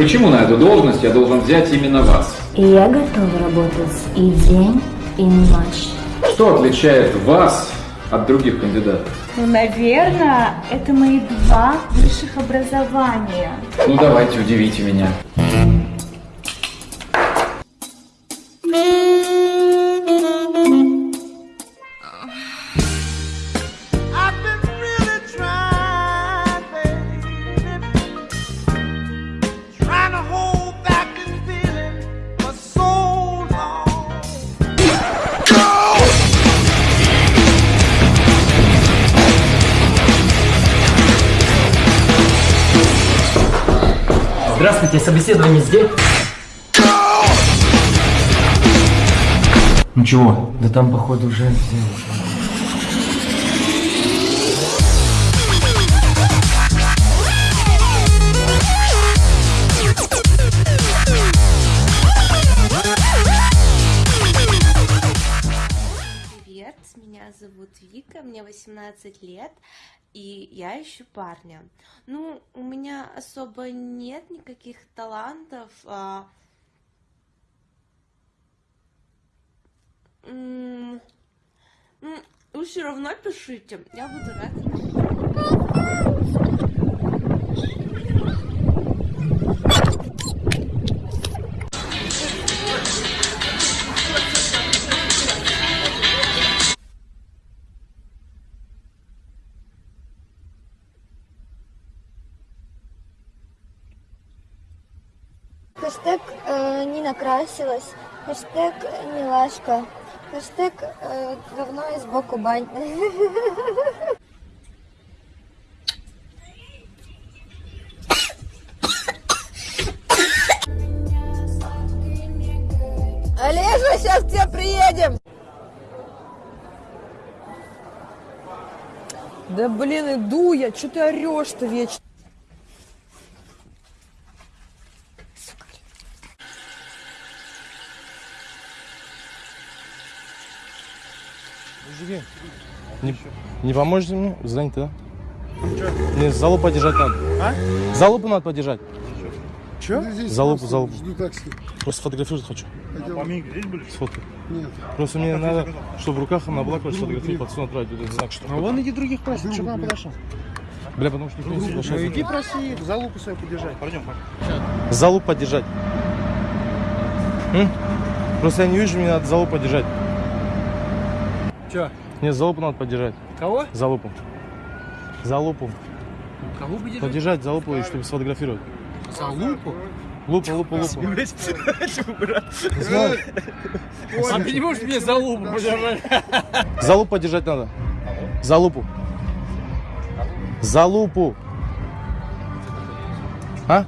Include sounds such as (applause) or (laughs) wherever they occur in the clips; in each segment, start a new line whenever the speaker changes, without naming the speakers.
Почему на эту должность я должен взять именно вас?
И я готова работать и день, и ночь.
Что отличает вас от других кандидатов?
Ну, наверное, это мои два высших образования.
Ну давайте, удивите меня.
Здравствуйте, собеседование здесь? Ничего, да там, походу, уже
меня зовут Вика, мне 18 лет, и я ищу парня. Ну, у меня особо нет никаких талантов. а, Вы все равно пишите, я буду рада.
Хэштег э, не накрасилась. Хэштег милашка. Хэштег э, говно и сбоку бань. (laughs)
Олежа, сейчас к тебе приедем. Да блин, иду я, что ты орешь-то вечно?
Мужики, не, не поможете мне? Занято, да? Мне залупу подержать надо. А? Залупу надо подержать.
Че?
Залупу, залупу.
Жду такси.
Просто сфотографировать хочу.
Пойдем.
Сфоткай.
Нет.
Просто мне надо, чтобы в руках на блоке сфотографировать, под отправить. Вот знак, что.
А вон иди других проси, что к нам подошел.
Бля, потому что никто не соглашается.
Иди проси, залупу свою подержать. Пойдем,
Залупу подержать. М? Просто я не вижу, мне надо залупу подержать.
Че?
Нет, залупу надо подержать.
Кого?
Залупу. Залупу.
Кого бы держать?
Подержать залупу, и чтобы сфотографировать.
За лупу?
Лупу, лупу, лупу. Знаю.
А ты не можешь мне за лупу подержать?
Залупу подержать надо. Залупу. Залупу. А?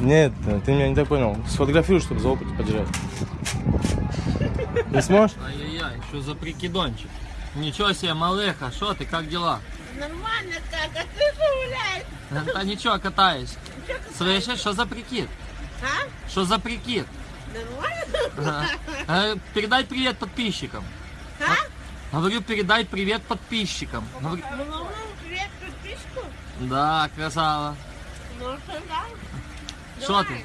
Нет, ты меня не так понял. Сфотографируй, чтобы залупу подержать. Не сможешь?
Что за прикидончик? Ничего себе, малеха, что ты, как дела?
Нормально как, а ты что гуляешь?
Да ничего, катаюсь. Слышишь, что за прикид?
А?
Что за прикид?
Нормально?
Э, Передай привет подписчикам.
А?
Говорю, передай привет подписчикам. Говорю,
привет подписку.
Да, красава.
Ну, что да?
Что ты?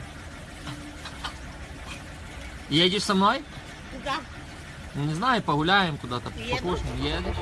Едешь со мной?
Да.
Не знаю, погуляем куда-то, покушаем. Едешь?